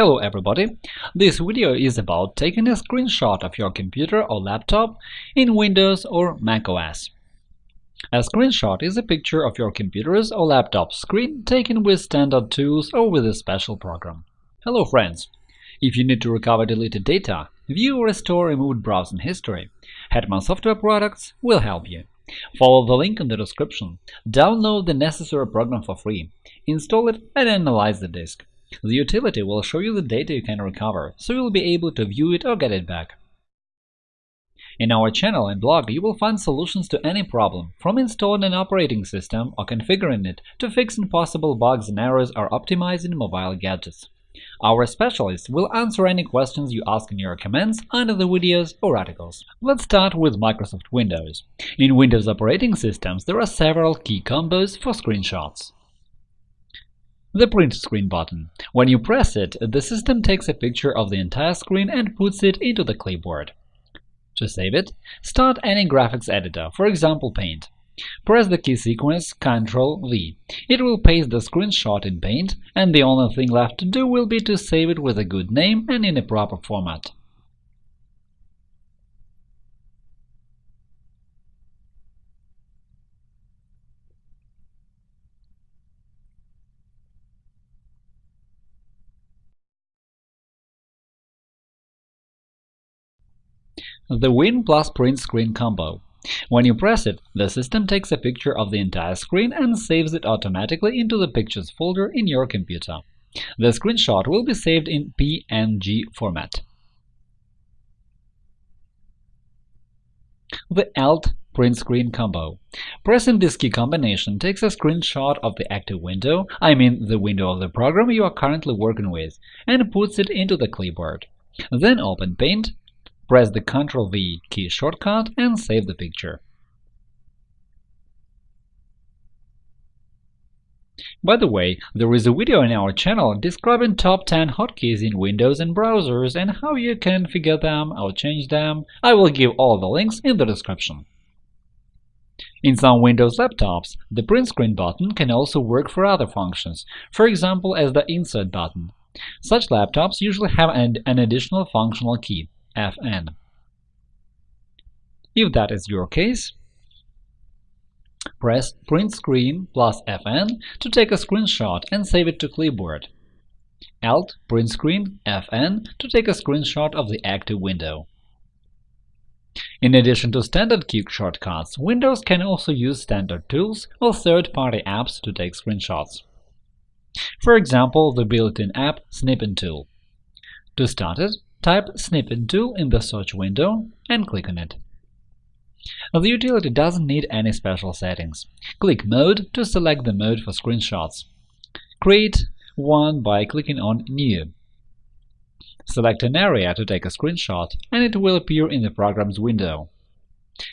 Hello everybody! This video is about taking a screenshot of your computer or laptop in Windows or macOS. A screenshot is a picture of your computer's or laptop's screen taken with standard tools or with a special program. Hello friends! If you need to recover deleted data, view or restore removed browsing history, Hetman Software Products will help you. Follow the link in the description, download the necessary program for free, install it and analyze the disk. The utility will show you the data you can recover, so you'll be able to view it or get it back. In our channel and blog, you will find solutions to any problem, from installing an operating system or configuring it to fixing possible bugs and errors or optimizing mobile gadgets. Our specialists will answer any questions you ask in your comments under the videos or articles. Let's start with Microsoft Windows. In Windows operating systems, there are several key combos for screenshots. The Print Screen button. When you press it, the system takes a picture of the entire screen and puts it into the clipboard. To save it, start any graphics editor, for example Paint. Press the key sequence Ctrl-V. It will paste the screenshot in Paint, and the only thing left to do will be to save it with a good name and in a proper format. The Win plus Print Screen combo. When you press it, the system takes a picture of the entire screen and saves it automatically into the Pictures folder in your computer. The screenshot will be saved in PNG format. The Alt Print Screen combo. Pressing this key combination takes a screenshot of the active window, I mean the window of the program you are currently working with, and puts it into the clipboard. Then open Paint Press the Ctrl-V key shortcut and save the picture. By the way, there is a video on our channel describing top 10 hotkeys in Windows and browsers and how you can figure them or change them. I will give all the links in the description. In some Windows laptops, the print screen button can also work for other functions, for example as the Insert button. Such laptops usually have an additional functional key Fn. If that is your case, press Print Screen plus Fn to take a screenshot and save it to clipboard. Alt Print Screen Fn to take a screenshot of the active window. In addition to standard key shortcuts, Windows can also use standard tools or third-party apps to take screenshots. For example, the built-in app Snipping Tool. To start it, Type Snipping Tool in the search window and click on it. The utility doesn't need any special settings. Click Mode to select the mode for screenshots. Create one by clicking on New. Select an area to take a screenshot, and it will appear in the program's window.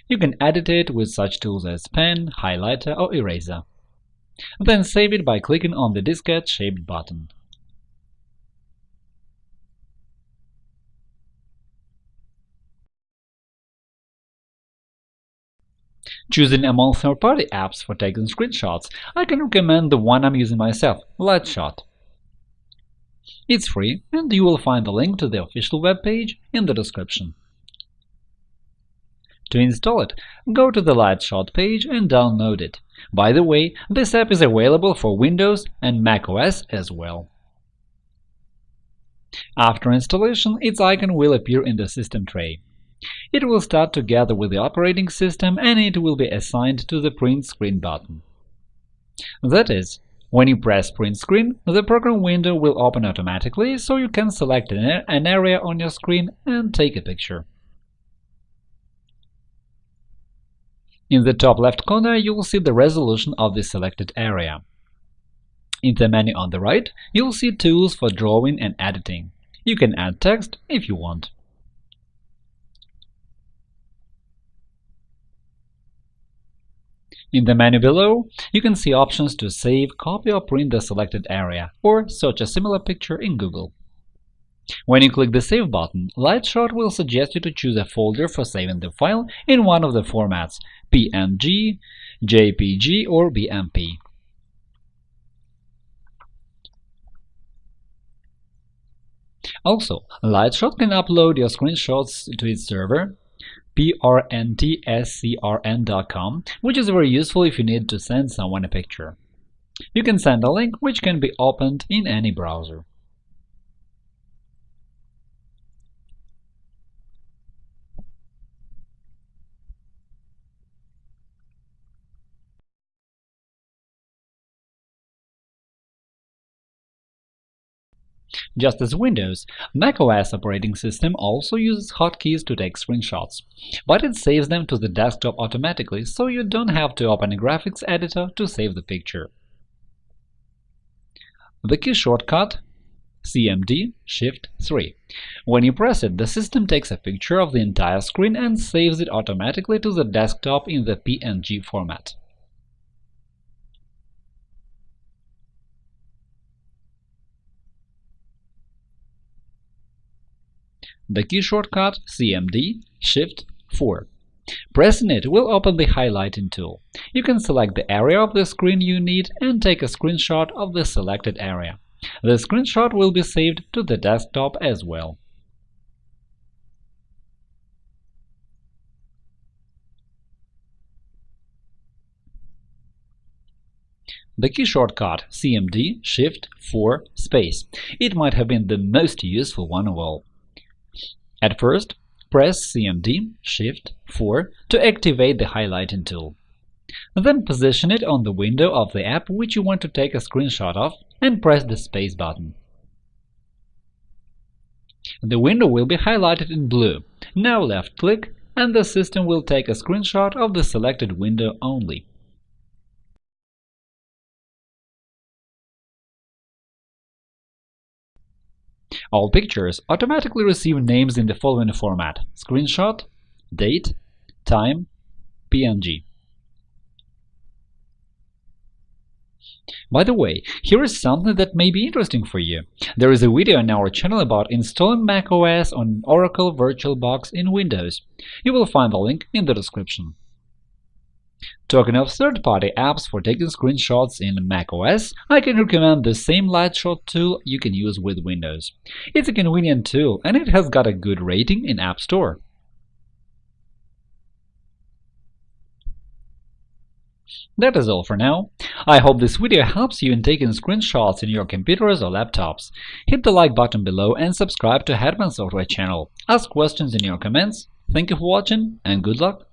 You can edit it with such tools as pen, highlighter, or eraser. Then save it by clicking on the diskette-shaped button. Choosing among third-party apps for taking screenshots, I can recommend the one I'm using myself, Lightshot. It's free, and you will find the link to the official webpage in the description. To install it, go to the Lightshot page and download it. By the way, this app is available for Windows and macOS as well. After installation, its icon will appear in the system tray. It will start together with the operating system and it will be assigned to the Print Screen button. That is, when you press Print Screen, the program window will open automatically, so you can select an area on your screen and take a picture. In the top left corner, you will see the resolution of the selected area. In the menu on the right, you will see tools for drawing and editing. You can add text if you want. In the menu below, you can see options to save, copy or print the selected area, or search a similar picture in Google. When you click the Save button, Lightshot will suggest you to choose a folder for saving the file in one of the formats PNG, JPG, or BMP. Also, Lightshot can upload your screenshots to its server, prntscrn.com, which is very useful if you need to send someone a picture. You can send a link which can be opened in any browser. Just as Windows, macOS operating system also uses hotkeys to take screenshots, but it saves them to the desktop automatically, so you don't have to open a graphics editor to save the picture. The key shortcut CMD Shift 3. When you press it, the system takes a picture of the entire screen and saves it automatically to the desktop in the PNG format. The key shortcut CMD Shift 4. Pressing it will open the highlighting tool. You can select the area of the screen you need and take a screenshot of the selected area. The screenshot will be saved to the desktop as well. The key shortcut CMD Shift 4 space. It might have been the most useful one of all. At first, press CMD Shift 4 to activate the highlighting tool. Then position it on the window of the app which you want to take a screenshot of and press the space button. The window will be highlighted in blue. Now left-click and the system will take a screenshot of the selected window only. All pictures automatically receive names in the following format – screenshot, date, time, PNG. By the way, here is something that may be interesting for you. There is a video on our channel about installing macOS on Oracle VirtualBox in Windows. You will find the link in the description. Talking of third-party apps for taking screenshots in macOS, I can recommend the same Lightshot tool you can use with Windows. It's a convenient tool and it has got a good rating in App Store. That is all for now. I hope this video helps you in taking screenshots in your computers or laptops. Hit the like button below and subscribe to Hetman Software channel. Ask questions in your comments. Thank you for watching and good luck!